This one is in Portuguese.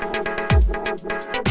Música